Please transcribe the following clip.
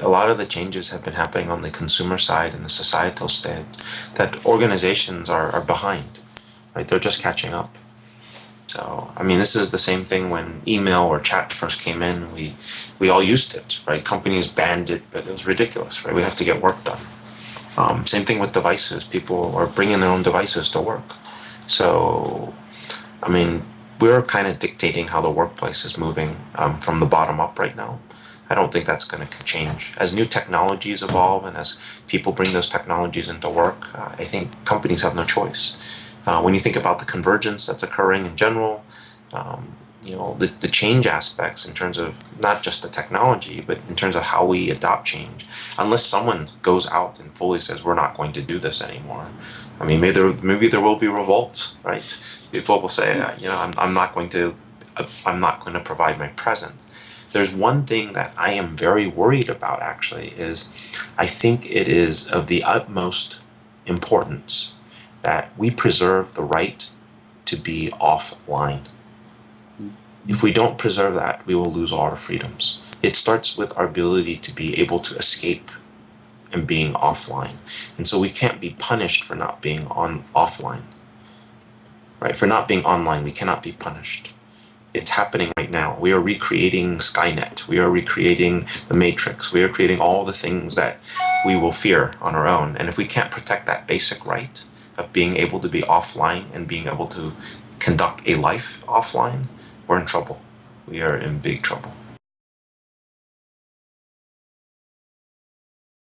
a lot of the changes have been happening on the consumer side and the societal side that organizations are, are behind, right? They're just catching up. So, I mean, this is the same thing when email or chat first came in. We we all used it, right? Companies banned it, but it was ridiculous, right? We have to get work done. Um, same thing with devices. People are bringing their own devices to work. So, I mean, we're kind of dictating how the workplace is moving um, from the bottom up right now. I don't think that's going to change. As new technologies evolve and as people bring those technologies into work, uh, I think companies have no choice. Uh, when you think about the convergence that's occurring in general, um, you know, the, the change aspects in terms of not just the technology, but in terms of how we adopt change, unless someone goes out and fully says, we're not going to do this anymore. I mean, maybe there, maybe there will be revolts, right? People will say, you know, I'm, I'm not going to, I'm not going to provide my presence. There's one thing that I am very worried about actually is I think it is of the utmost importance that we preserve the right to be offline. Mm-hmm. If we don't preserve that, we will lose all our freedoms. It starts with our ability to be able to escape and being offline. And so we can't be punished for not being on offline. Right? For not being online, we cannot be punished. It's happening right now. We are recreating Skynet. We are recreating the Matrix. We are creating all the things that we will fear on our own. And if we can't protect that basic right, of being able to be offline and being able to conduct a life offline, we're in trouble. We are in big trouble.